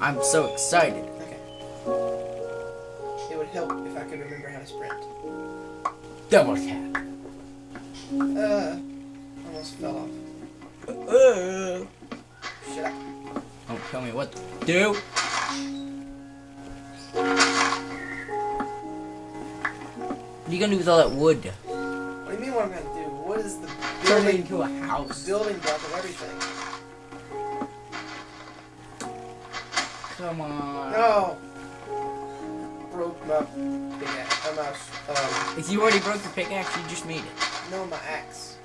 I'm so excited. Okay. It would help if I could remember how to sprint. Double tap. Uh, almost fell off. Uh, Shut up. don't tell me what to do. What are you gonna do with all that wood? What do you mean what I'm gonna do? What is the Turn it building, into a house. building block of everything? Come on. No! Broke my pickaxe. My, um, If you already broke your pickaxe, you just made it. no, my axe.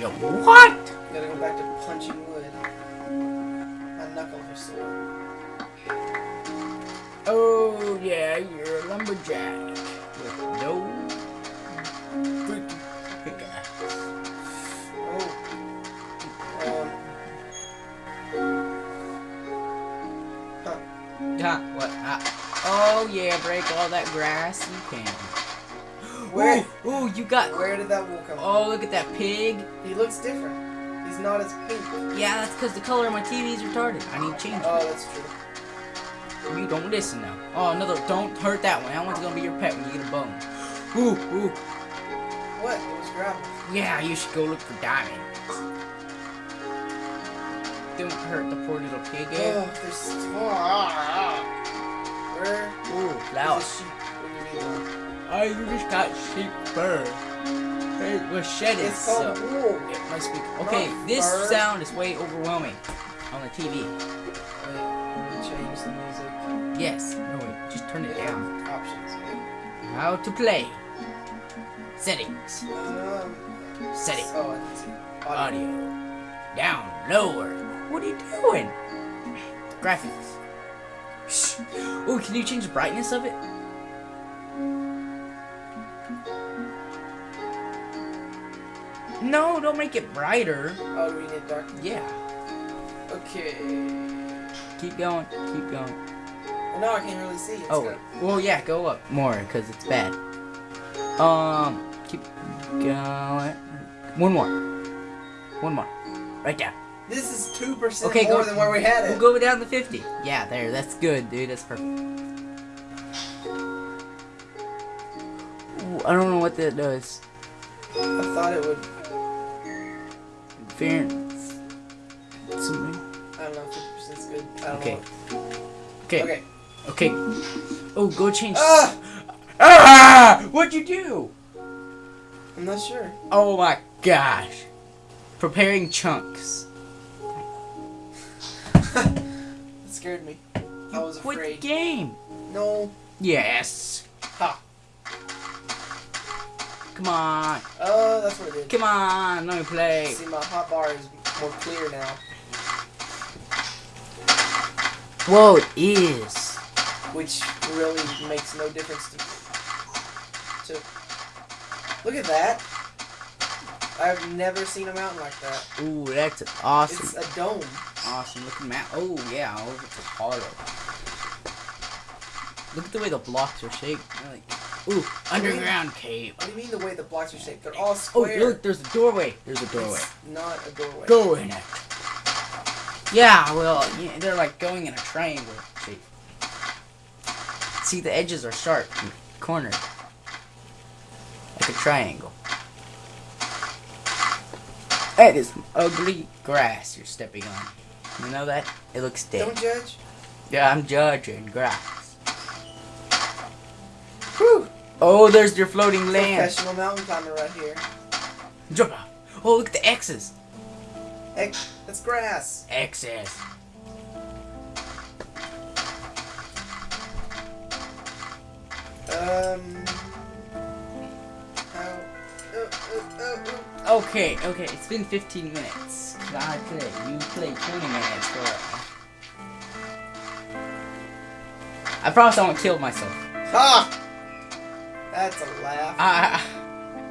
Yo, what? Gotta go back to punching wood. My knuckles are sore. Oh yeah, you're a lumberjack with no What? Ah. Oh yeah, break all that grass you can. Where? Ooh, ooh, you got. Where did that wool come Oh, look at that pig. He looks different. He's not as pink. Yeah, that's because the color of my TV is retarded. I need to change it. Oh, that's true. You don't listen now. Oh, another. Don't hurt that one. That one's gonna be your pet when you get a bone. Ooh, ooh. What? It was gravel. Yeah, you should go look for diamonds. Don't hurt the poor little pig. eh? Oh, there's. Oh, ah, ah. Where Ooh, is flower. the sheep when you? I just got sheep fur. It was shedded, It's so it must be. Okay, Not this fur. sound is way overwhelming on the TV. Wait, change the music. Yes. No wait, just turn it down. Options. How to play. Settings. Um. Settings. Oh, I. Audio. Down. Lower. What are you doing? Graphics. Oh, can you change the brightness of it? No, don't make it brighter. Oh, do we need dark? Yeah. Okay. Keep going. Keep going. Well, now I can't really see. It's Oh, well, yeah, go up more because it's bad. Um, keep going. One more. One more. Right down. This is two percent Okay, more go- than where we had it. We'll go down to 50. Yeah, there. That's good, dude. That's perfect. Ooh, I don't know what that does. I thought it would. Interference. Something. I don't know. Fifty percent's good. Okay. Okay. Okay. Okay. Oh, go change. Ah! Ah! What'd you do? I'm not sure. Oh my gosh. Preparing chunks. Scared me. I was Quit the game. No. Yes. Ha. Come on. Oh, that's what it did. Come on. Let me play. See, my hot bar is more clear now. Whoa, it is. which really makes no difference to. to look at that. I've never seen a mountain like that. Ooh, that's awesome. It's a dome. Awesome looking map. Oh yeah, oh, a hollow. Look at the way the blocks are shaped. They're like, ooh, underground cave. What do you mean the way the blocks are shaped? They're all square. Oh, square. look, there's a doorway. There's a doorway. It's not a doorway. Go in it. Yeah, well, yeah, they're like going in a triangle shape. See, the edges are sharp and cornered. Like a triangle. That is some ugly grass you're stepping on. You know that? It looks dead. Don't judge. Yeah, I'm judging grass. Whew. Oh, there's your floating land. Professional mountain climber right here. Jump off. Oh, look at the X's. X. that's grass. X's. Um. Uh, uh, uh. Okay, okay, it's been 15 minutes. I play, you play 20 minutes for I promise I won't kill myself. Ha! That's a laugh. I,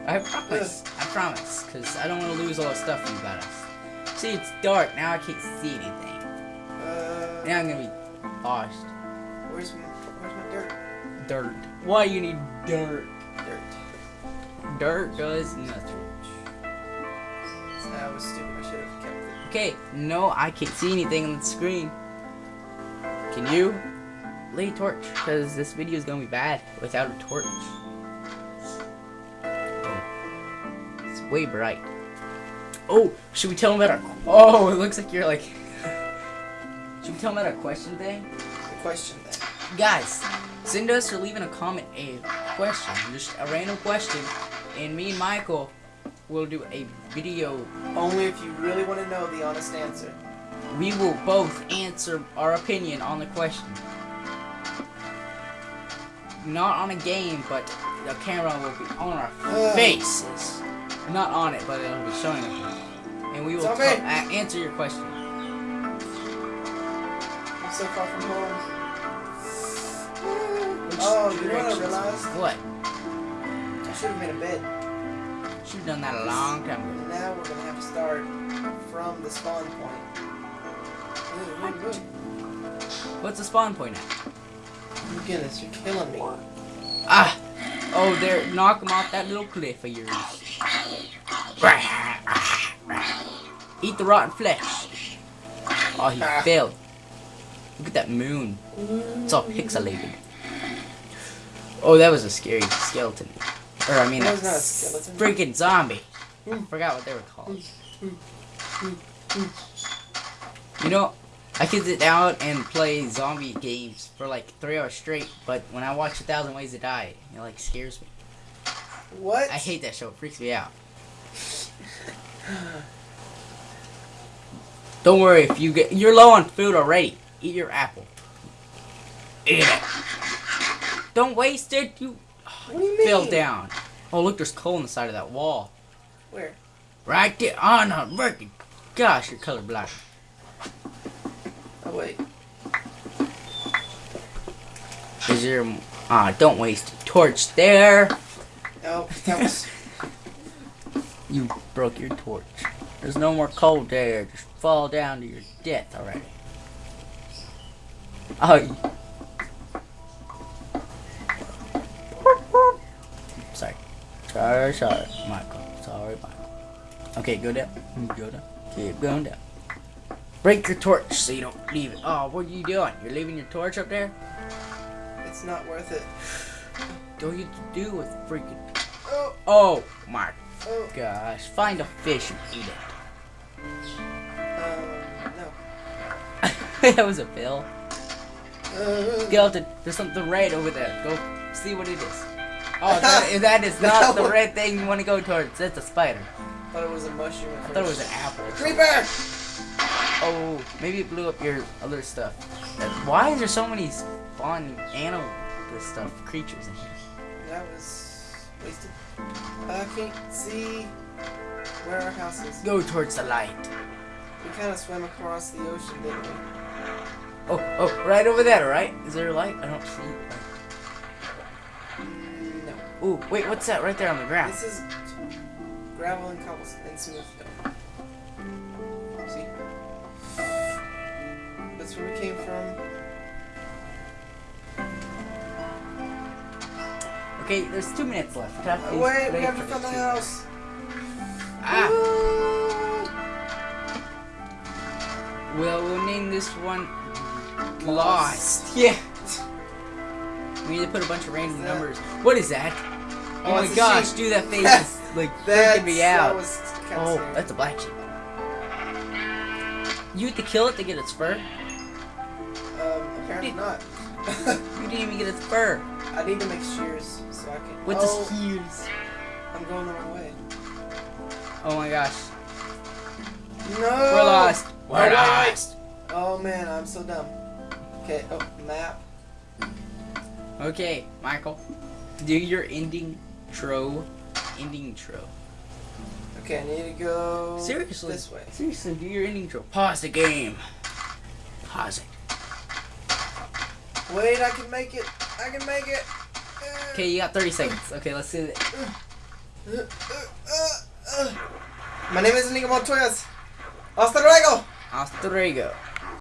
I, I promise. I promise, because I don't want to lose all the stuff you got us. See, it's dark, now I can't see anything. Uh, Now I'm gonna be lost. where's my, where's my dirt? Dirt. Why you need dirt? Dirt. Dirt does nothing. That was stupid. I should have kept it. Okay, no, I can't see anything on the screen. Can you lay a torch? Because this video is gonna be bad without a torch. Oh, it's way bright. Oh, should we tell them about our? Oh, it looks like you're like. should we tell them about our question thing? The question thing. Guys, send us or leave in a comment a question, just a random question, and me and Michael will do a video. Only if you really want to know the honest answer. We will both answer our opinion on the question. Not on a game, but the camera will be on our Ugh. faces. Not on it, but it'll be showing us. And we will co- answer your question. I'm so far from home. Oh, you know what I realized? What? I should have made a bed. Should have done that a long time ago. Now we're gonna have to start from the spawn point. Ooh, ooh, ooh. What's the spawn point at? Oh my goodness, you're killing me. Ah! Oh, there. Knock him off that little cliff of yours. Eat the rotten flesh. Oh, he Ah. failed. Look at that moon. It's all pixelated. Oh, that was a scary skeleton. Or, I mean, a not a freaking zombie. Mm. I Mm. forgot what they were called. Mm, mm, you know, I could sit down and play zombie games for like three hours straight, but when I watch A Thousand Ways to Die, it like scares me. What? I hate that show. It freaks me out. Don't worry if you get you're low on food already. Eat your apple. Eat it. Don't waste it. You What do you mean? fell down. Oh look, there's coal on the side of that wall. Where? Right there. Oh no, Murky. Gosh, you're colorblind. Oh wait. Is there? Ah, don't waste a torch there. Oh, that was. You broke your torch. There's no more coal there. Just fall down to your death already. Oh. Sorry, sorry, Michael. Sorry, Michael. Okay, go down. Go down. Keep going down. Break your torch so you don't leave it. Oh, what are you doing? You're leaving your torch up there? It's not worth it. Don't you do with freaking. Oh, Oh my oh. gosh. Find a fish and eat it. Um, no. that was a bill. Uh, Skeleton, there's something red over there. Go see what it is. Oh, that, that is not the red thing you want to go towards. That's a spider. thought it was a mushroom. I thought it was an apple. creeper. Oh, maybe it blew up your other stuff. Why is there so many spawn animal this stuff creatures in here? That was wasted. I can't see where our house is. Go towards the light. We kind of swam across the ocean, didn't we? Oh, oh, right over there, right? Is there a light? I don't see it. Ooh, wait, what's that right there on the ground? This is gravel and cobblestone and smooth stone. See? That's where we came from. Okay, there's two minutes left. Oh, wait, we have to find the house. Ah, Ooh. well, we'll name this one Lost. Yeah. We need to put a bunch of random that? numbers. What is that? Oh, Oh, my gosh, sheep. dude, that face is like That's, freaking me That out. was kind Oh, scary. that's a black sheep. You have to kill it to get its fur? Um, apparently not. You didn't even get its fur. I need to make shears so I can. With oh, the shears? I'm going the wrong way. Oh my gosh. No. We're lost. We're Oh, wait, wait. lost. Oh man, I'm so dumb. Okay. Oh, map. Okay, Michael. Do your ending tro. Ending tro. Okay, I need to go Seriously. this way. Seriously, do your ending tro. Pause the game. Pause it. Wait, I can make it. I can make it. Okay, you got 30 seconds. Okay, let's see it. My name is Inigo Montoyas. Hasta luego. Hasta luego.